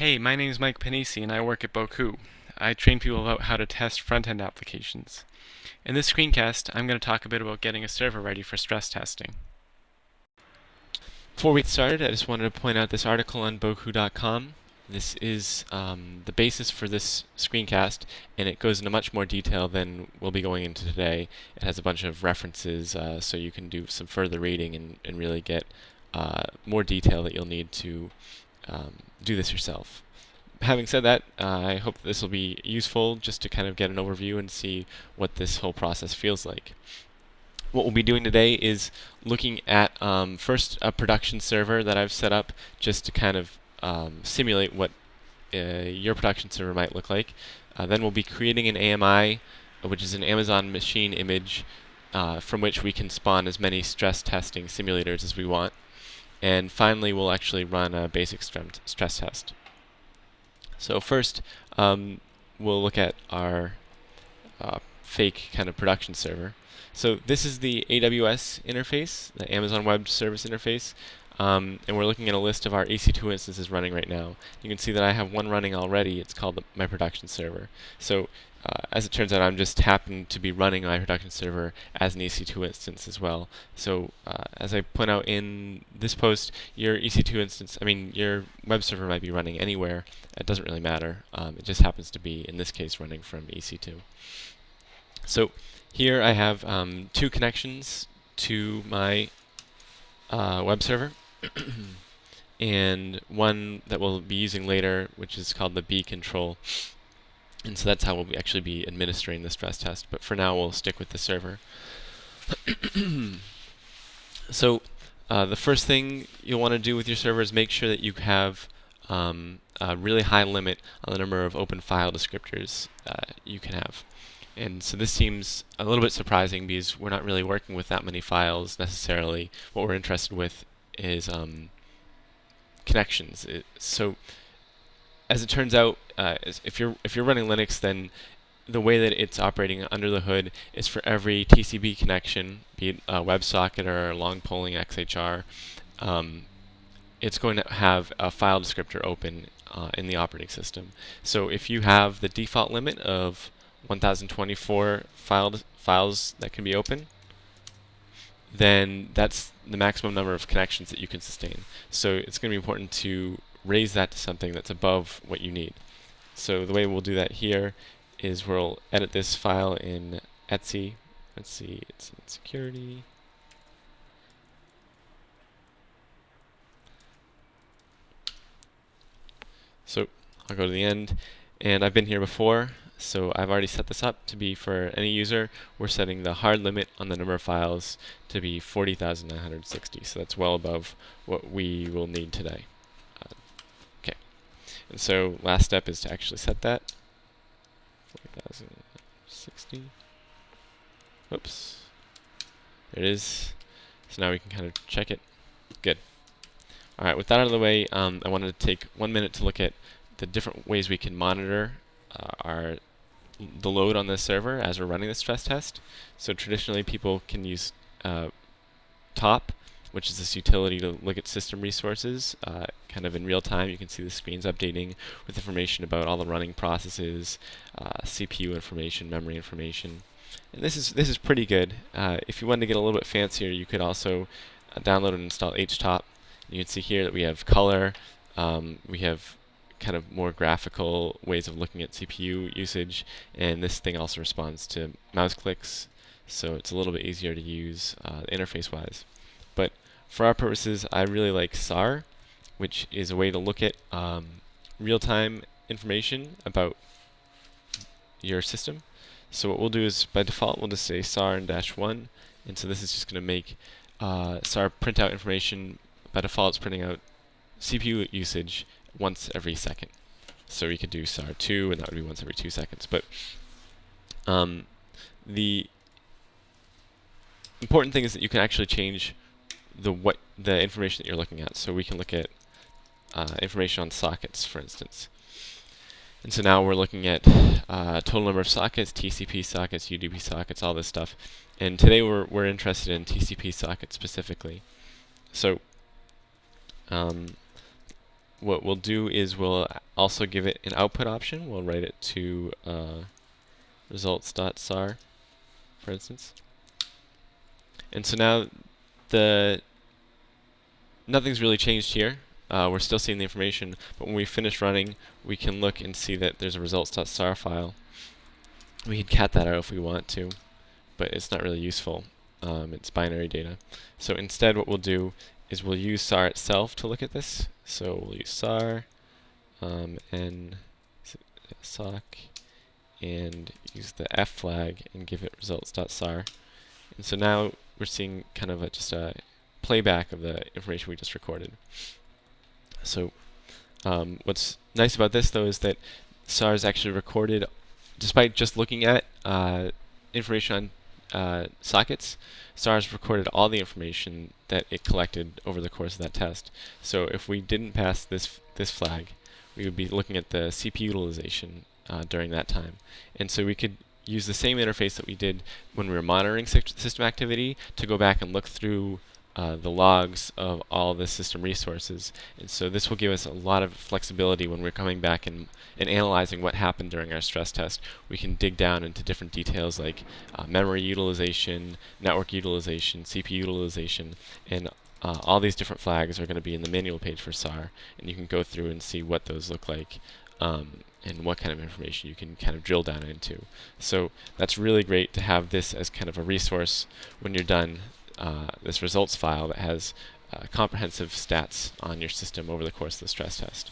Hey, my name is Mike Pennisi and I work at Bocoup. I train people about how to test front-end applications. In this screencast, I'm going to talk a bit about getting a server ready for stress testing. Before we get started, I just wanted to point out this article on Bocoup.com. This is um, the basis for this screencast, and it goes into much more detail than we'll be going into today. It has a bunch of references, uh, so you can do some further reading and, and really get uh, more detail that you'll need to um, do this yourself. Having said that, uh, I hope this will be useful just to kind of get an overview and see what this whole process feels like. What we'll be doing today is looking at um, first a production server that I've set up just to kind of um, simulate what uh, your production server might look like. Uh, then we'll be creating an AMI, which is an Amazon machine image uh, from which we can spawn as many stress testing simulators as we want. And finally, we'll actually run a basic stress test. So first, um, we'll look at our uh, fake kind of production server. So this is the AWS interface, the Amazon Web Service interface. Um, and we're looking at a list of our EC2 instances running right now. You can see that I have one running already. It's called the, my production server. So uh, as it turns out, I'm just happen to be running my production server as an EC2 instance as well. So uh, as I point out in this post, your EC2 instance, I mean, your web server might be running anywhere. It doesn't really matter. Um, it just happens to be, in this case, running from EC2. So here I have um, two connections to my uh, web server. and one that we'll be using later, which is called the B control. And so that's how we'll actually be administering the stress test. But for now, we'll stick with the server. so uh, the first thing you'll want to do with your server is make sure that you have um, a really high limit on the number of open file descriptors uh, you can have. And so this seems a little bit surprising because we're not really working with that many files necessarily. What we're interested with is um, connections. It, so as it turns out, uh, if you're if you're running Linux, then the way that it's operating under the hood is for every TCP connection, be it a WebSocket or a long polling XHR, um, it's going to have a file descriptor open uh, in the operating system. So if you have the default limit of 1024 filed files that can be open, then that's the maximum number of connections that you can sustain. So it's going to be important to raise that to something that's above what you need. So the way we'll do that here is we'll edit this file in etc. Let's see, it's in security. So I'll go to the end, and I've been here before. So I've already set this up to be for any user. We're setting the hard limit on the number of files to be 40,960. So that's well above what we will need today. Uh, okay. And so last step is to actually set that. 40,060. Oops. There it is. So now we can kind of check it. Good. Alright, with that out of the way, um, I wanted to take one minute to look at the different ways we can monitor uh, our the load on the server as we're running the stress test. So traditionally people can use uh, top, which is this utility to look at system resources uh, kind of in real time. You can see the screens updating with information about all the running processes, uh, CPU information, memory information. And this is this is pretty good. Uh, if you wanted to get a little bit fancier, you could also uh, download and install HTOP. You can see here that we have color, um, we have kind of more graphical ways of looking at CPU usage, and this thing also responds to mouse clicks, so it's a little bit easier to use uh, interface-wise. But for our purposes, I really like SAR, which is a way to look at um, real-time information about your system. So what we'll do is, by default, we'll just say SAR and dash 1, and so this is just going to make uh, SAR print out information. By default, it's printing out CPU usage once every second. So we could do SAR2, and that would be once every two seconds. But um, the important thing is that you can actually change the what the information that you're looking at. So we can look at uh, information on sockets, for instance. And so now we're looking at uh, total number of sockets, TCP sockets, UDP sockets, all this stuff. And today we're, we're interested in TCP sockets specifically. So um, what we'll do is we'll also give it an output option. We'll write it to uh, results.sar, for instance. And so now the nothing's really changed here. Uh, we're still seeing the information, but when we finish running, we can look and see that there's a results.sar file. We can cat that out if we want to, but it's not really useful. Um, it's binary data. So instead what we'll do is we'll use SAR itself to look at this. So we'll use SAR um, and sock and use the F flag and give it results.sar. And so now we're seeing kind of a, just a playback of the information we just recorded. So um, what's nice about this though is that SAR is actually recorded, despite just looking at uh, information on uh, sockets, SARS recorded all the information that it collected over the course of that test. So if we didn't pass this this flag, we would be looking at the CPU utilization uh, during that time. And so we could use the same interface that we did when we were monitoring system activity to go back and look through uh, the logs of all the system resources. And so this will give us a lot of flexibility when we're coming back and, and analyzing what happened during our stress test. We can dig down into different details like uh, memory utilization, network utilization, CPU utilization, and uh, all these different flags are going to be in the manual page for SAR, and you can go through and see what those look like um, and what kind of information you can kind of drill down into. So that's really great to have this as kind of a resource when you're done uh, this results file that has uh, comprehensive stats on your system over the course of the stress test.